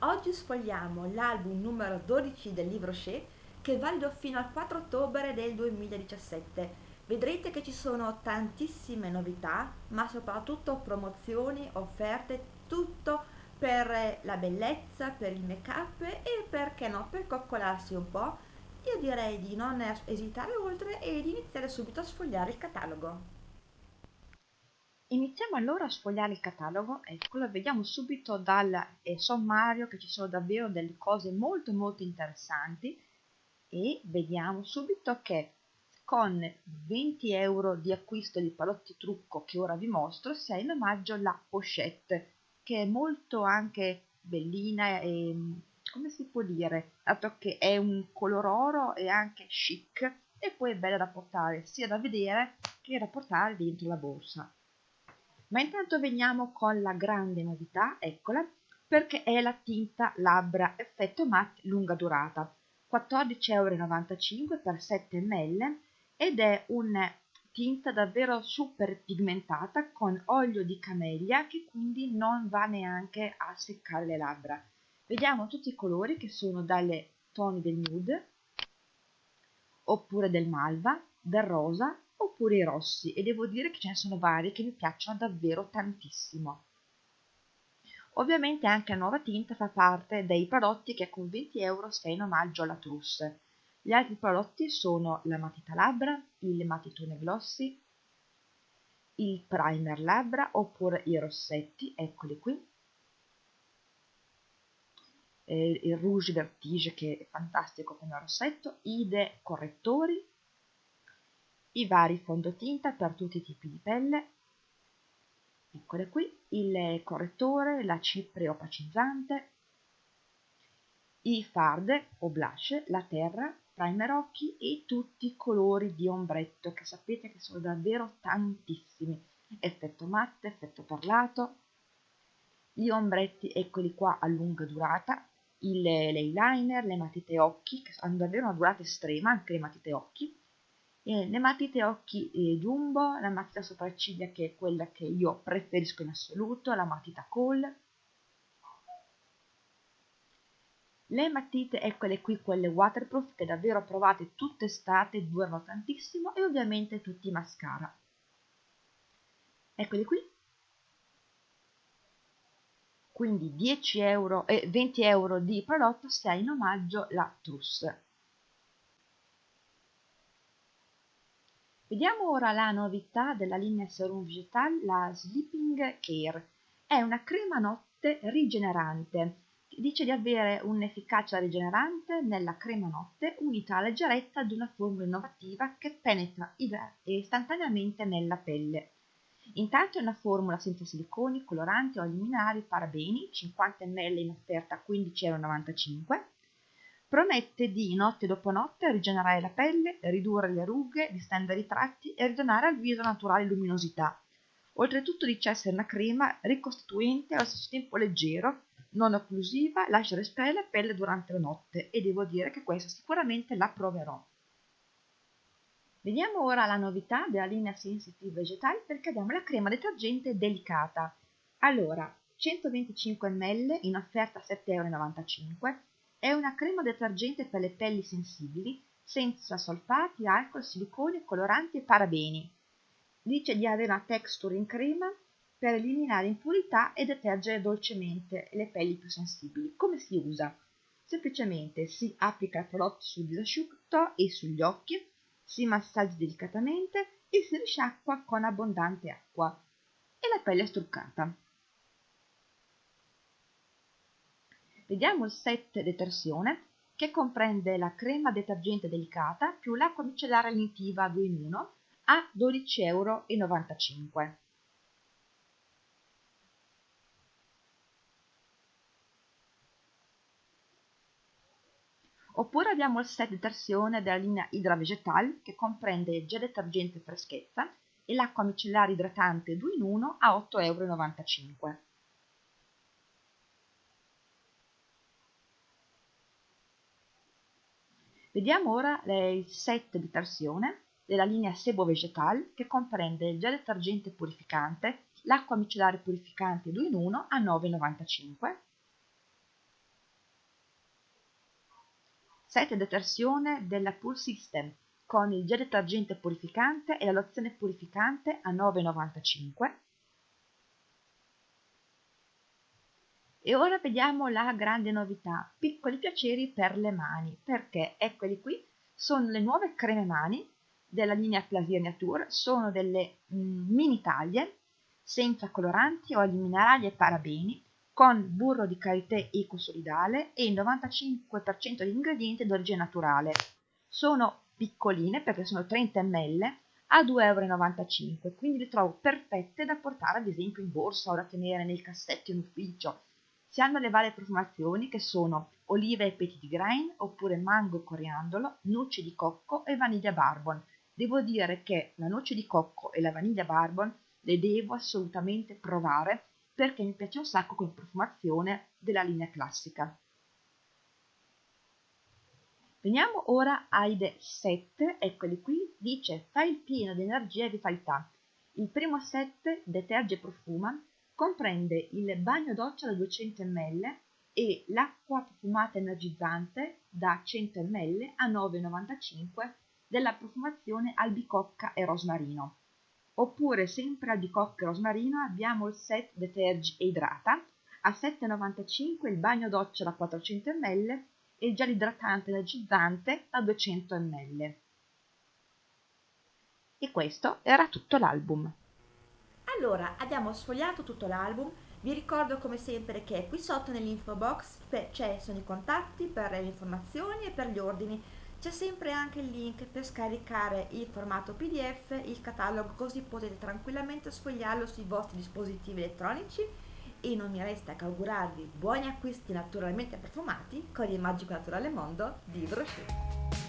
Oggi sfogliamo l'album numero 12 del libro Shea che è valido fino al 4 ottobre del 2017. Vedrete che ci sono tantissime novità, ma soprattutto promozioni, offerte, tutto per la bellezza, per il make up e perché no, per coccolarsi un po'. Io direi di non esitare oltre e di iniziare subito a sfogliare il catalogo. Iniziamo allora a sfogliare il catalogo, eccolo, vediamo subito dal eh, sommario che ci sono davvero delle cose molto molto interessanti e vediamo subito che con 20 euro di acquisto di palotti trucco che ora vi mostro si ha in omaggio la pochette che è molto anche bellina e come si può dire, dato che è un color oro e anche chic e poi è bella da portare sia da vedere che da portare dentro la borsa. Ma intanto veniamo con la grande novità, eccola, perché è la tinta labbra effetto matte lunga durata, 14,95 euro per 7 ml ed è una tinta davvero super pigmentata con olio di camellia che quindi non va neanche a seccare le labbra. Vediamo tutti i colori che sono dalle toni del nude oppure del malva, del rosa oppure i rossi e devo dire che ce ne sono vari che mi piacciono davvero tantissimo. Ovviamente anche la nuova tinta fa parte dei prodotti che con 20 euro sta in omaggio alla trousse. Gli altri prodotti sono la matita labbra, il matitone glossy, il primer labbra oppure i rossetti, eccoli qui, eh, il rouge vertige che è fantastico come rossetto, i de correttori i vari fondotinta per tutti i tipi di pelle, eccole qui, il correttore, la cipria opacizzante, i fard o blush, la terra, primer occhi e tutti i colori di ombretto che sapete che sono davvero tantissimi, effetto matte, effetto parlato, gli ombretti eccoli qua a lunga durata, il, l'eyeliner, le matite occhi che hanno davvero una durata estrema, anche le matite occhi, eh, le matite occhi eh, jumbo, la matita sopracciglia che è quella che io preferisco in assoluto, la matita Kohl, le matite, eccole qui, quelle waterproof che davvero provate tutta estate, durano tantissimo e ovviamente tutti i mascara. Eccoli qui. Quindi 10 euro, eh, 20 euro di prodotto se hai in omaggio la trousse. Vediamo ora la novità della linea Serum Vegetal, la Sleeping Care. È una crema notte rigenerante. Dice di avere un'efficacia rigenerante nella crema notte unita alla leggerezza di una formula innovativa che penetra istantaneamente nella pelle. Intanto è una formula senza siliconi, coloranti, oli minerali, parabeni, 50 ml in offerta a 15,95 euro Promette di, notte dopo notte, rigenerare la pelle, ridurre le rughe, distendere i tratti e ridonare al viso naturale luminosità. Oltretutto dice essere una crema ricostituente e allo stesso tempo leggero, non occlusiva, lascia respirare la pelle durante la notte e devo dire che questa sicuramente la proverò. Vediamo ora la novità della linea Sensitive Vegetali perché abbiamo la crema detergente delicata. Allora, 125 ml in offerta a 7,95 euro è una crema detergente per le pelli sensibili, senza solfati, alcol, siliconi, coloranti e parabeni. Dice di avere una texture in crema per eliminare impurità e detergere dolcemente le pelli più sensibili. Come si usa? Semplicemente si applica il prodotto sul disasciutto e sugli occhi, si massaggia delicatamente e si risciacqua con abbondante acqua e la pelle è struccata. Vediamo il set detersione che comprende la crema detergente delicata più l'acqua micellare lenitiva 2 in 1 a 12,95 euro. Oppure abbiamo il set detersione della linea Hydra Vegetal che comprende gel detergente freschezza e l'acqua micellare idratante 2 in 1 a 8,95 euro. Vediamo ora il set di torsione della linea sebo-vegetal che comprende il gel detergente purificante, l'acqua micellare purificante 2 in 1 a 9,95, set di torsione della Pool System con il gel detergente purificante e la lozione purificante a 9,95, E ora vediamo la grande novità, piccoli piaceri per le mani, perché eccoli qui, sono le nuove creme mani della linea Plasir Nature, sono delle mm, mini taglie senza coloranti, oli minerali e parabeni, con burro di karité ecosolidale e il 95% di ingredienti d'origine naturale. Sono piccoline perché sono 30 ml a 2,95 euro, quindi le trovo perfette da portare ad esempio in borsa o da tenere nel cassetto in ufficio si hanno le varie profumazioni che sono olive e petit grain oppure mango coriandolo, noce di cocco e vaniglia barbon. Devo dire che la noce di cocco e la vaniglia barbon le devo assolutamente provare perché mi piace un sacco come profumazione della linea classica. Veniamo ora ai set, eccoli qui, dice fai il pieno di energia e vitalità. Il primo set deterge e profuma comprende il bagno doccia da 200 ml e l'acqua profumata energizzante da 100 ml a 9,95 della profumazione albicocca e rosmarino. Oppure sempre albicocca e rosmarino abbiamo il set Detergi e Idrata a 7,95 il bagno doccia da 400 ml e il gel idratante energizzante da 200 ml. E questo era tutto l'album. Allora, abbiamo sfogliato tutto l'album, vi ricordo come sempre che qui sotto nell'info box c'è sono i contatti per le informazioni e per gli ordini. C'è sempre anche il link per scaricare il formato PDF, il catalogo, così potete tranquillamente sfogliarlo sui vostri dispositivi elettronici e non mi resta che augurarvi buoni acquisti naturalmente profumati con il magico naturale mondo di Brochure.